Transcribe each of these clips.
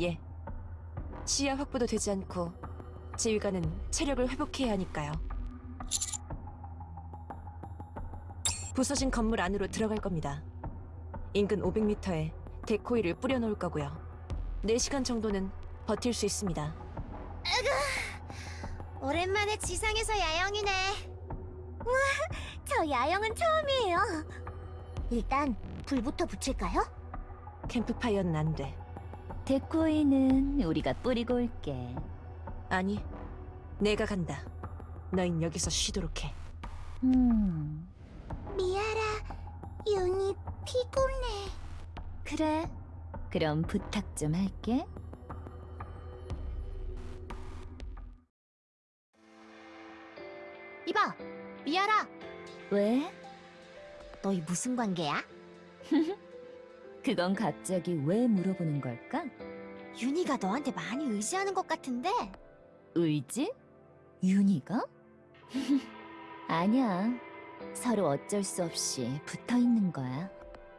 예. 시야 확보도 되지 않고 지휘관은 체력을 회복해야 하니까요. 부서진 건물 안으로 들어갈 겁니다. 인근 500m에 데코이를 뿌려놓을 거고요. 4시간 정도는 버틸 수 있습니다. 오랜만에 지상에서 야영이네. 와, 저 야영은 처음이에요. 일단 불부터 붙일까요? 캠프파이어는 안 돼. 데코이는 우리가 뿌리고 올게. 아니, 내가 간다. 너흰 여기서 쉬도록 해. 음, 미아라, 윤이 피곤해. 그래. 그럼 부탁 좀 할게. 이봐, 미아라, 왜? 너희 무슨 관계야? 그건 갑자기 왜 물어보는 걸까? 윤희가 너한테 많이 의지하는 것 같은데. 의지? 윤희가? 아니야. 서로 어쩔 수 없이 붙어 있는 거야.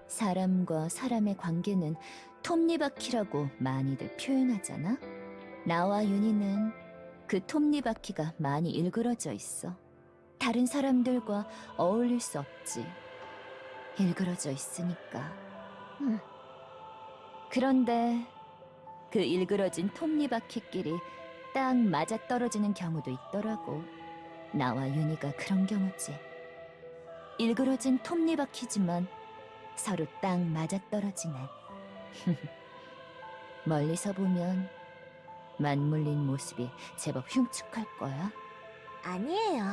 사람과 사람의 관계는 톱니바퀴라고 많이들 표현하잖아. 나와 윤희는 그 톱니바퀴가 많이 일그러져 있어. 다른 사람들과 어울릴 수 없지. 일그러져 있으니까. 음. 그런데 그 일그러진 톱니바퀴끼리 딱 맞아 떨어지는 경우도 있더라고. 나와 윤희가 그런 경우지. 일그러진 톱니바퀴지만 서로 딱 맞아 떨어지는. 멀리서 보면 맞물린 모습이 제법 흉측할 거야. 아니에요.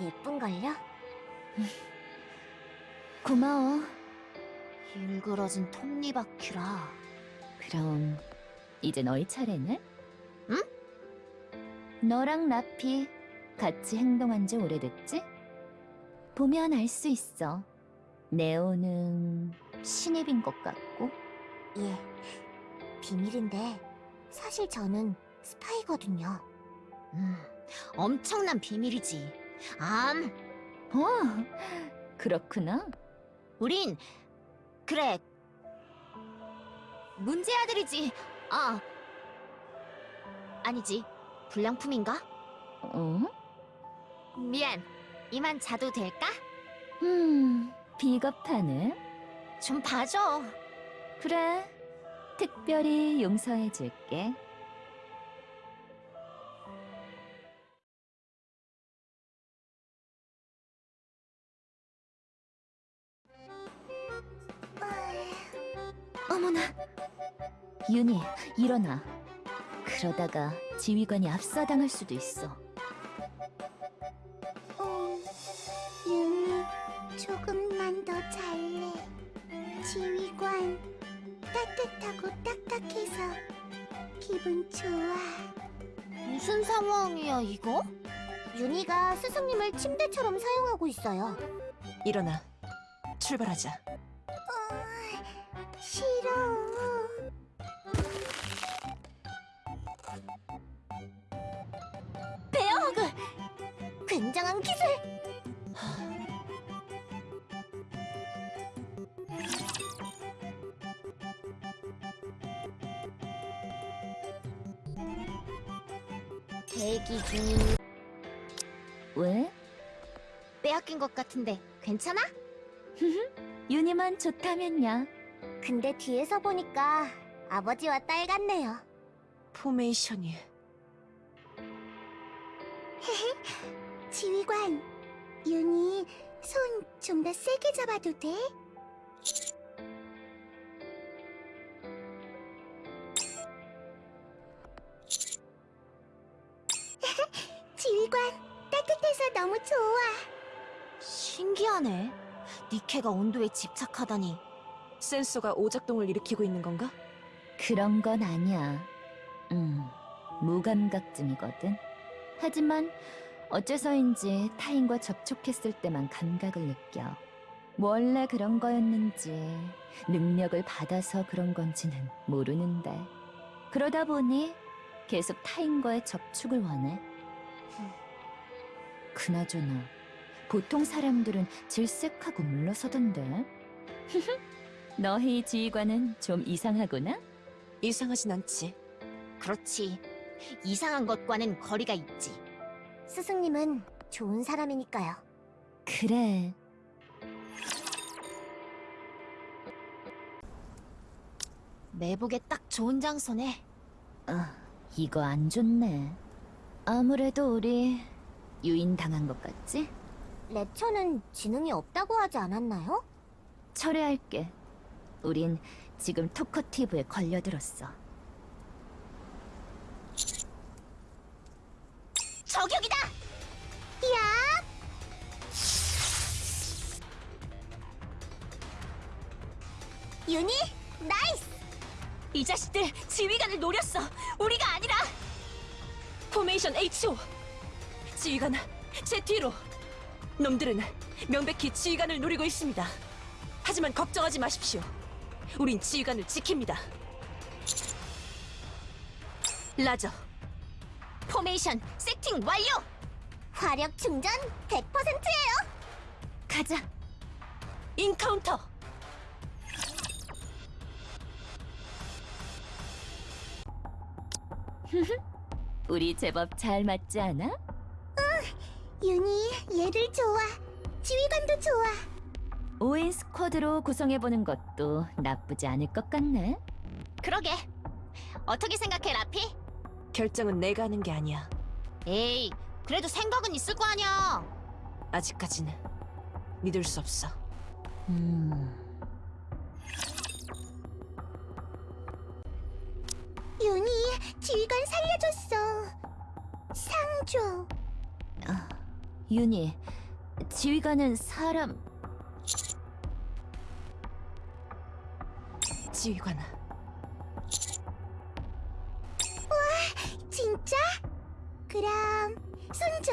예쁜걸요? 고마워. 일그러진 톱니바퀴라. 그럼 이제 너희 차례네? 응? 너랑 라피 같이 행동한 지 오래됐지? 보면 알 수 있어. 네오는 신입인 것 같고 예, 비밀인데 사실 저는 스파이거든요. 음, 엄청난 비밀이지. 암, 어, 그렇구나. 우린 그래 문제 아들이지. 아, 아니지. 불량품인가? 어? 미안. 이만 자도 될까? 음, 비겁하네. 좀 봐줘. 그래, 특별히 용서해줄게. 윤희, 일어나. 그러다가 지휘관이 압사당할 수도 있어. 음, 윤이 조금만 더 잘래. 지휘관 따뜻하고 딱딱해서 기분 좋아. 무슨 상황이야 이거? 윤희가 스승님을 침대처럼 사용하고 있어요. 일어나. 출발하자. 싫어. 베어 굉장한 기술! 대기 중인 왜? 빼앗긴 것 같은데 괜찮아? 윤희만 좋다면야. 근데 뒤에서 보니까 아버지와 딸 같네요. 포메이션이 지휘관, 윤이 손 좀 더 세게 잡아도 돼? 지휘관, 따뜻해서 너무 좋아. 신기하네. 니케가 온도에 집착하다니. 센서가 오작동을 일으키고 있는 건가? 그런 건 아니야. 음, 무감각증이거든. 하지만 어째서인지 타인과 접촉했을 때만 감각을 느껴. 원래 그런 거였는지 능력을 받아서 그런 건지는 모르는데 그러다 보니 계속 타인과의 접촉을 원해. 그나저나 보통 사람들은 질색하고 물러서던데. 너희 지휘관은 좀 이상하구나? 이상하진 않지. 그렇지. 이상한 것과는 거리가 있지. 스승님은 좋은 사람이니까요. 그래. 매복에 딱 좋은 장소네. 아, 이거 안 좋네. 아무래도 우리 유인 당한 것 같지? 랩처는 지능이 없다고 하지 않았나요? 철회할게. 우린 지금 토커티브에 걸려들었어. 윤희, Nice! 이 자식들 지휘관을 노렸어. 우리가 아니라. 포메이션 HO. 지휘관 제 뒤로. 놈들은 명백히 지휘관을 노리고 있습니다. 하지만 걱정하지 마십시오. 우린 지휘관을 지킵니다. 라저, 포메이션 세팅 완료! 화력 충전 100%예요. 가자. 인카운터. 우리 제법 잘 맞지 않아? 윤희, 얘를 좋아. 지휘관도 좋아. 5인 스쿼드로 구성해보는 것도 나쁘지 않을 것 같네. 그러게. 어떻게 생각해, 라피? 결정은 내가 하는 게 아니야. 에이, 그래도 생각은 있을 거 아니야. 아직까지는 믿을 수 없어. 음, 윤희, 지휘관 살려줬어. 상 줘. 아, 윤희, 지휘관은 사람... 지휘관, 진짜? 그럼 손 줘.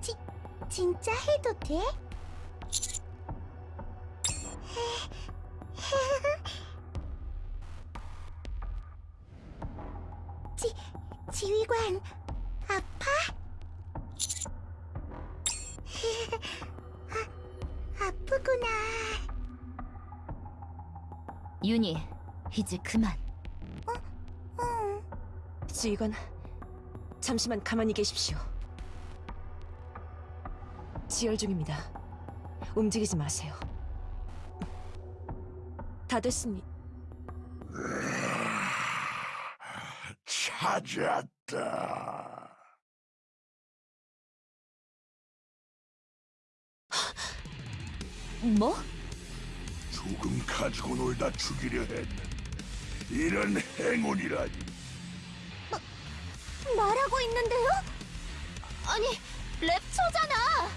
지, 진짜 해도 돼? 이제 그만. 응. 지휘관, 잠시만 가만히 계십시오. 지혈 중입니다. 움직이지 마세요. 다 됐으니 찾았다. 뭐? 조금 가지고 놀다 죽이려 했는데 이런 행운이라니. 말하고 있는데요? 아니, 랩처잖아!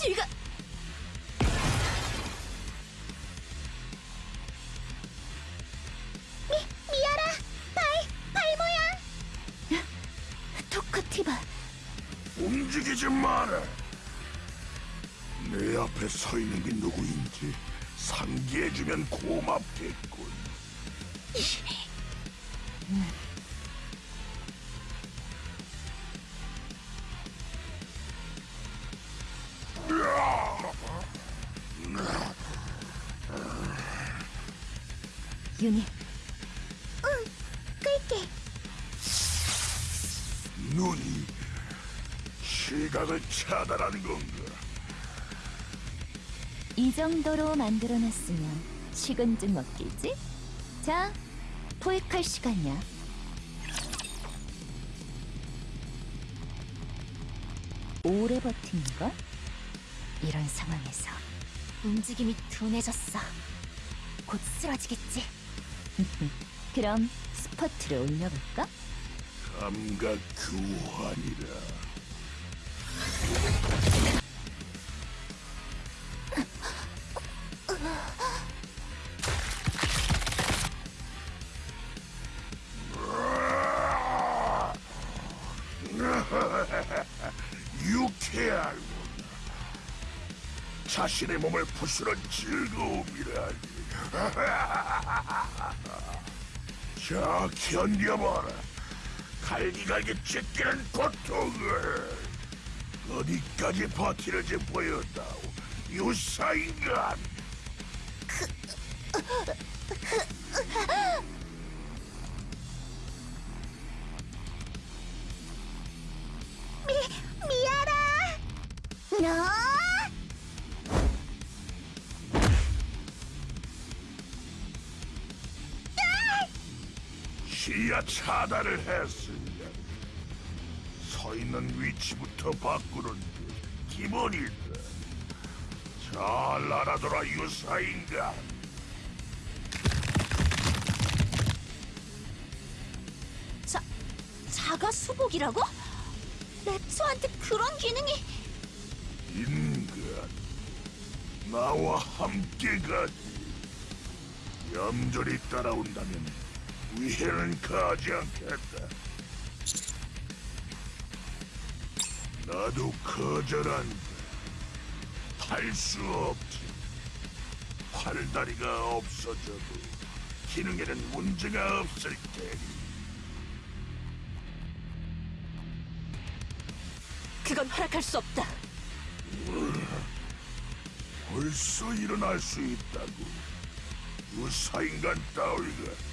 지휘관 미아라, 발, 발 모양. 토커티바. 움직이지 마라. 내 앞에 서 있는 게 누구인지 상기해주면 고맙겠군. 윤희, 끌게. 눈이 시각을 차단하는 건가? 이 정도로 만들어놨으면 식은 죽 먹기지? 자, 포획할 시간이야. 오래 버틴가? 이런 상황에서 움직임이 둔해졌어. 곧 쓰러지겠지. 그럼 스퍼트를 올려볼까? 감각 교환이라. 자신의 몸을 부수는 즐거움이라니. 자, 견뎌봐라. 갈기갈기 찢기는 고통을. 어디까지 버티는지 보였다오. 유사인간. 차단을 했습니다. 서 있는 위치부터 바꾸는 게 기본이다. 잘 알아둬라 유사인가. 자, 자가 수복이라고? 랩소한테 그런 기능이... 인간 나와 함께 가지. 얌전히 따라온다면 위해는 가지 않겠다. 나도 거절한다. 할 수 없지. 팔다리가 없어져도 기능에는 문제가 없을 테니. 그건 허락할 수 없다. 벌써 일어날 수 있다고. 유사인간 따위가.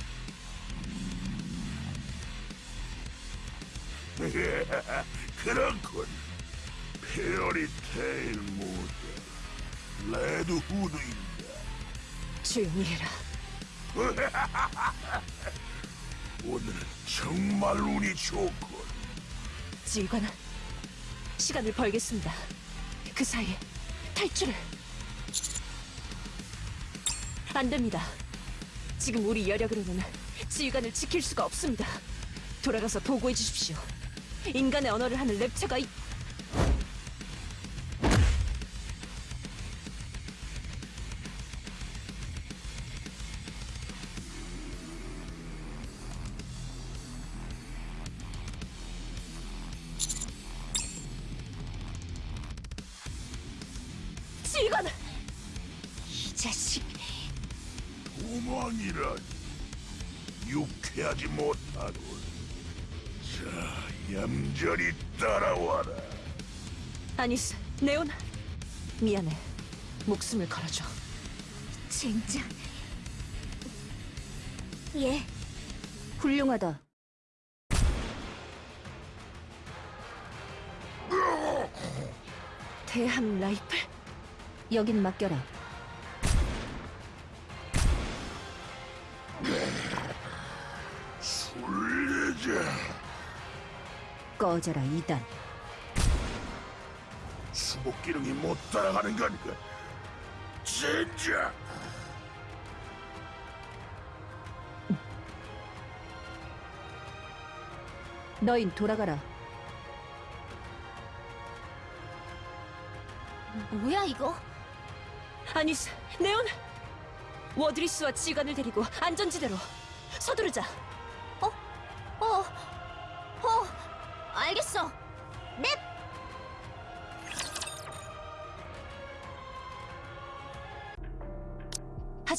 그렇군. fairy tale 모드. 레드 후드인가. 조용히 해라. 오늘은 정말 운이 좋군. 지휘관아, 시간을 벌겠습니다. 그 사이에 탈출을. 안 됩니다. 지금 우리 여력으로는 지휘관을 지킬 수가 없습니다. 돌아가서 보고해 주십시오. 인간의 언어를 하는 랩처가 이... 지휘관! 이 자식... 도망이라니. 유쾌하지 못하군. 자, 얌전히 따라와라. 아니스, 네온. 미안해. 목숨을 걸어줘. 젠장... 예. 훌륭하다. 대함 라이플? 여긴 맡겨라. 꺼져라 이단. 수복 기능이 못 따라가는 건가? 진짜. 너인 돌아가라. 뭐야 이거? 아니스, 네온! 워드리스와 지휘관을 데리고 안전지대로 서두르자.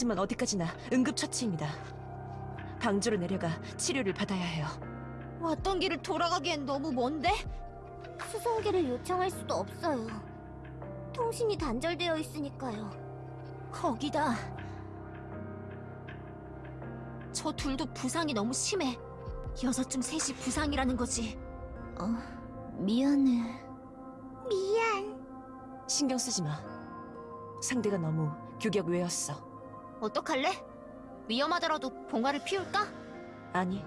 하지만 어디까지나 응급처치입니다. 방주로 내려가 치료를 받아야 해요. 왔던 길을 돌아가기엔 너무 먼데? 수송기를 요청할 수도 없어요. 통신이 단절되어 있으니까요. 거기다. 저 둘도 부상이 너무 심해. 여섯 중 셋이 부상이라는 거지. 어, 미안해. 미안. 신경 쓰지 마. 상대가 너무 규격 외였어. 어떡할래? 위험하더라도 봉화를 피울까? 아니,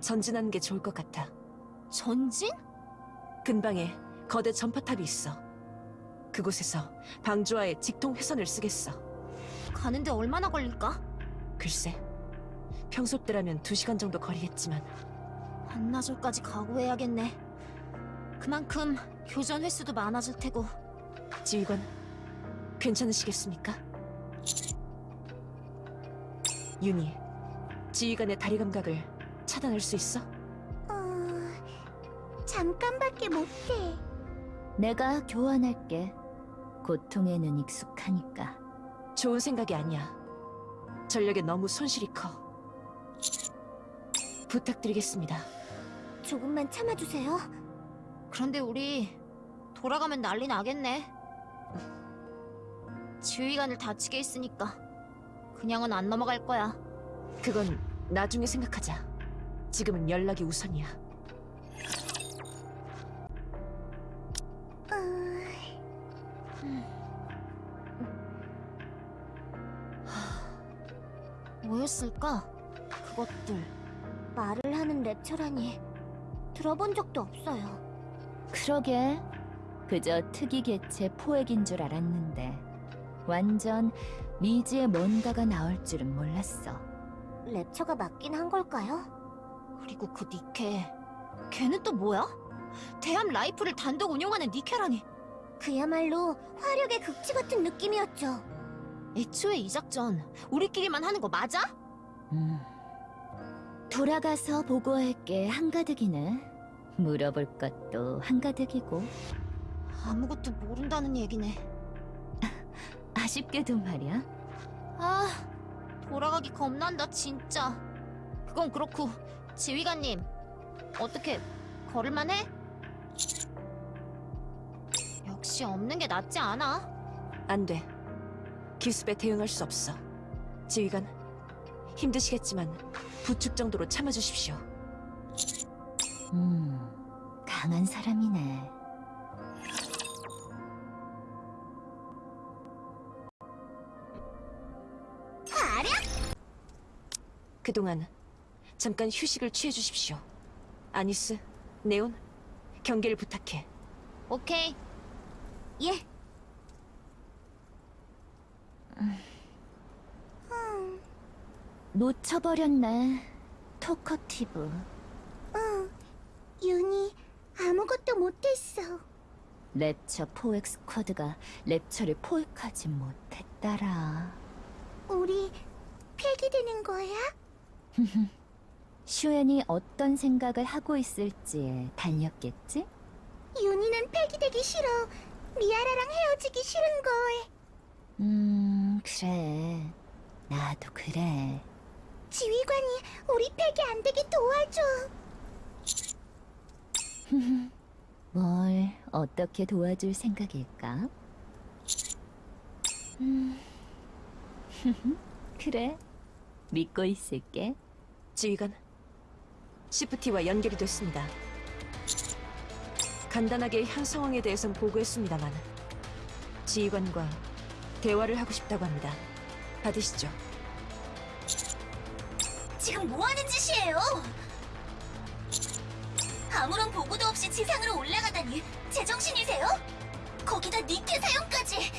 전진하는 게 좋을 것 같아. 전진? 근방에 거대 전파탑이 있어. 그곳에서 방주와의 직통 회선을 쓰겠어. 가는데 얼마나 걸릴까? 글쎄, 평소 때라면 두 시간 정도 거리겠지만 반나절까지 각오해야겠네. 그만큼 교전 횟수도 많아질 테고. 지휘관, 괜찮으시겠습니까? 윤희, 지휘관의 다리 감각을 차단할 수 있어? 어... 잠깐밖에 못해. 내가 교환할게. 고통에는 익숙하니까. 좋은 생각이 아니야. 전력에 너무 손실이 커. 부탁드리겠습니다. 조금만 참아주세요. 그런데 우리 돌아가면 난리 나겠네. 지휘관을 다치게 했으니까 그냥은 안 넘어갈 거야. 그건 나중에 생각하자. 지금은 연락이 우선이야. 뭐였을까? 그것들. 말을 하는 랩처라니 들어본 적도 없어요. 그러게. 그저 특이 개체 포획인 줄 알았는데 완전 미지의 뭔가가 나올 줄은 몰랐어. 랩처가 맞긴 한 걸까요? 그리고 그 니케. 걔는 또 뭐야? 대함 라이플을 단독 운용하는 니케라니. 그야말로 화력의 극치 같은 느낌이었죠. 애초에 이 작전 우리끼리만 하는 거 맞아? 음. 돌아가서 보고할 게 한가득이네. 물어볼 것도 한가득이고 아무것도 모른다는 얘기네. 아쉽게도 말이야. 아, 돌아가기 겁난다 진짜. 그건 그렇고 지휘관님 어떻게 걸을만 해? 역시 없는 게 낫지 않아? 안 돼. 기습에 대응할 수 없어. 지휘관, 힘드시겠지만 부축 정도로 참아주십시오. 음, 강한 사람이네. 그동안 잠깐 휴식을 취해 주십시오. 아니스, 네온, 경계를 부탁해. 오케이. 예. 놓쳐버렸네. 토커티브. 어, 윤이 아무것도 못했어. 랩처 포획 스쿼드가 랩처를 포획하지 못했다라. 우리 폐기되는 거야? 슈엔이 어떤 생각을 하고 있을지에 달렸겠지? 윤이는 폐기되기 싫어. 미아라랑 헤어지기 싫은 걸. 음, 그래. 나도 그래. 지휘관이 우리 폐기 안 되게 도와줘. 뭘 어떻게 도와줄 생각일까? 음. 그래. 믿고 있을게. 지휘관, 시프티와 연결이 됐습니다. 간단하게 현 상황에 대해선 보고했습니다만 지휘관과 대화를 하고 싶다고 합니다. 받으시죠. 지금 뭐 하는 짓이에요? 아무런 보고도 없이 지상으로 올라가다니 제정신이세요? 거기다 니케 사용까지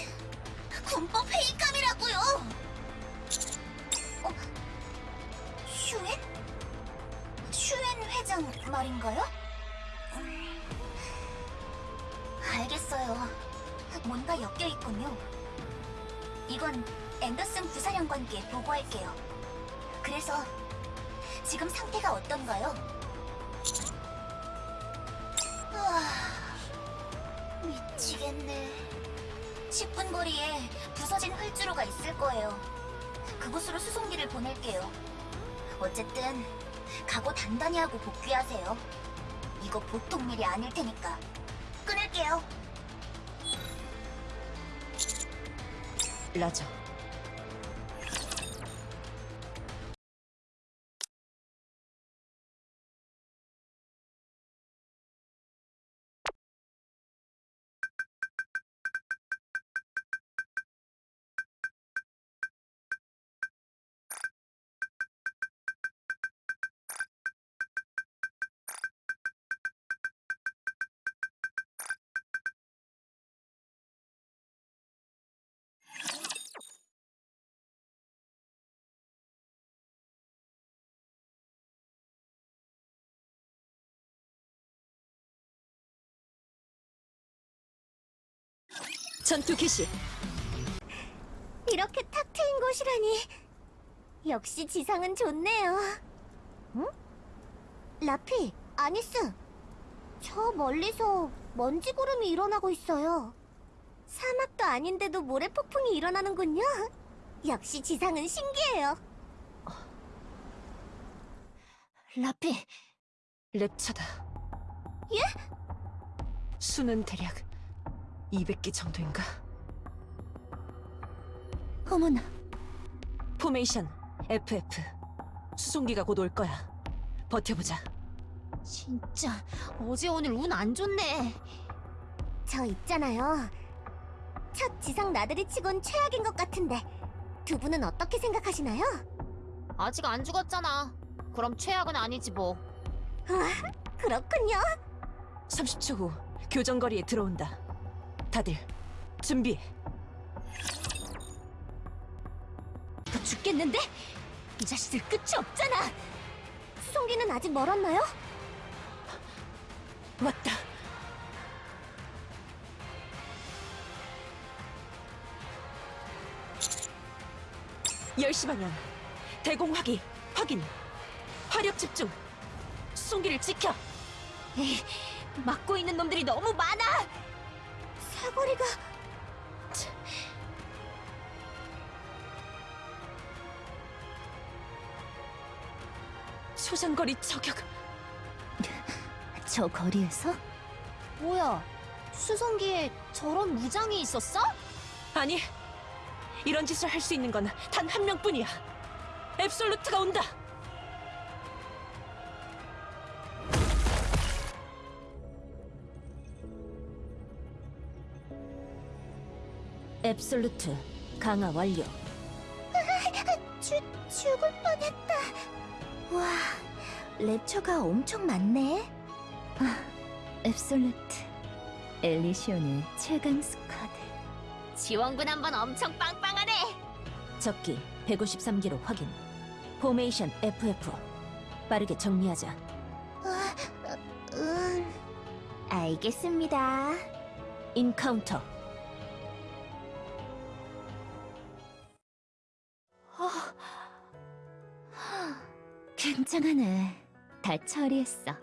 군법 회의감이라고요. 회장 말인가요? 음, 알겠어요. 뭔가 엮여 있군요. 이건 앤더슨 부사령관께 보고할게요. 그래서 지금 상태가 어떤가요? 아, 미치겠네. 10분 거리에 부서진 활주로가 있을 거예요. 그곳으로 수송기를 보낼게요. 어쨌든 각오 단단히 하고 복귀하세요. 이거 보통 일이 아닐 테니까. 끊을게요. 라저. 전투 개시. 이렇게 탁 트인 곳이라니. 역시 지상은 좋네요. 응? 라피, 아니스. 저 멀리서 먼지 구름이 일어나고 있어요. 사막도 아닌데도 모래 폭풍이 일어나는군요. 역시 지상은 신기해요. 라피, 랩차다. 예? 수는 대략 200기 정도인가? 어머나, 포메이션 FF. 수송기가 곧 올 거야. 버텨보자. 진짜 어제 오늘 운 안 좋네. 저 있잖아요. 첫 지상 나들이 치곤 최악인 것 같은데 두 분은 어떻게 생각하시나요? 아직 안 죽었잖아. 그럼 최악은 아니지 뭐. 그렇군요. 30초 후 교정거리에 들어온다. 다들 준비해. 너 죽겠는데? 이 자식들 끝이 없잖아. 수송기는 아직 멀었나요? 왔다. 열시 방향. 대공화기 확인. 화력 집중. 수송기를 지켜. 에이, 막고 있는 놈들이 너무 많아. 사거리가 초장거리 저격. 저 거리에서? 뭐야? 수송기에 저런 무장이 있었어? 아니, 이런 짓을 할 수 있는 건 단 한 명뿐이야. 앱솔루트가 온다. 앱솔루트 강화 완료. 죽 죽을 뻔했다. 와, 랩처가 엄청 많네. 앱솔루트. 엘리시온의 최강 squad. 지원군 한번 엄청 빵빵하네. 적기 153기로 확인. 포메이션 FF. 빠르게 정리하자. 음, 알겠습니다. encounter. 굉장하네. 다 처리했어.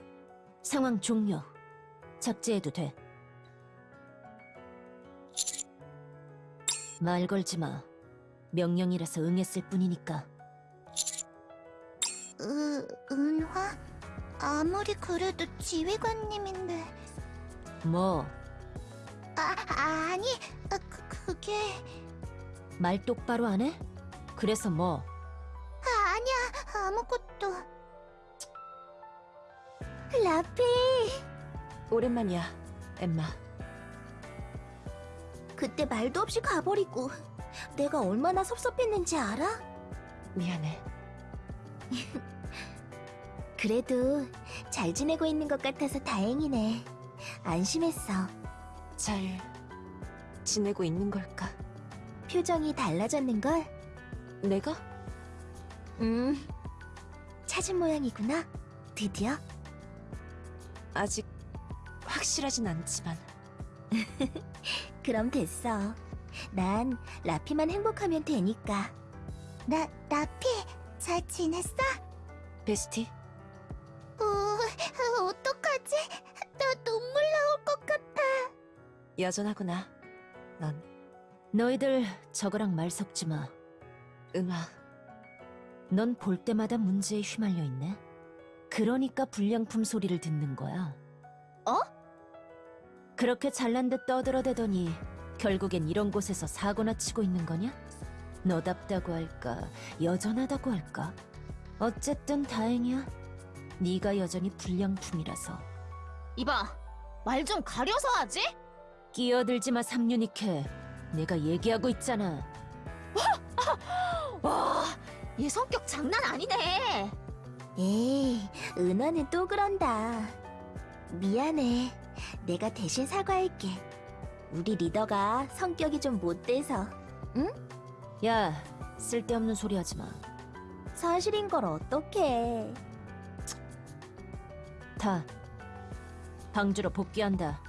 상황 종료. 적재해도 돼. 말 걸지 마. 명령이라서 응했을 뿐이니까. 으, 은화? 아무리 그래도 지휘관님인데. 뭐, 아, 아니, 아, 그, 그게 말 똑바로 안 해? 그래서 뭐, 아, 아니야 아무것도. 라피, 오랜만이야, 엠마. 그때 말도 없이 가버리고 내가 얼마나 섭섭했는지 알아? 미안해. 그래도 잘 지내고 있는 것 같아서 다행이네. 안심했어. 잘 지내고 있는 걸까? 표정이 달라졌는걸? 내가? 음, 찾은 모양이구나. 드디어. 아직 확실하진 않지만 그럼 됐어. 난 라피만 행복하면 되니까. 나, 라피, 잘 지냈어? 베스티 어, 어떡하지? 나 눈물 나올 것 같아. 여전하구나. 넌 너희들 저거랑 말 섞지 마. 은화 넌 볼 때마다 문제에 휘말려 있네. 그러니까 불량품 소리를 듣는 거야. 어? 그렇게 잘난 듯 떠들어대더니 결국엔 이런 곳에서 사고나 치고 있는 거냐? 너답다고 할까, 여전하다고 할까? 어쨌든 다행이야. 네가 여전히 불량품이라서. 이봐, 말 좀 가려서 하지? 끼어들지 마, 삼유니케. 내가 얘기하고 있잖아. 와, 얘 성격 장난 아니네. 에이, 은화는 또 그런다. 미안해. 내가 대신 사과할게. 우리 리더가 성격이 좀 못돼서 야, 쓸데없는 소리 하지 마. 사실인 걸 어떡해. 다 방주로 복귀한다.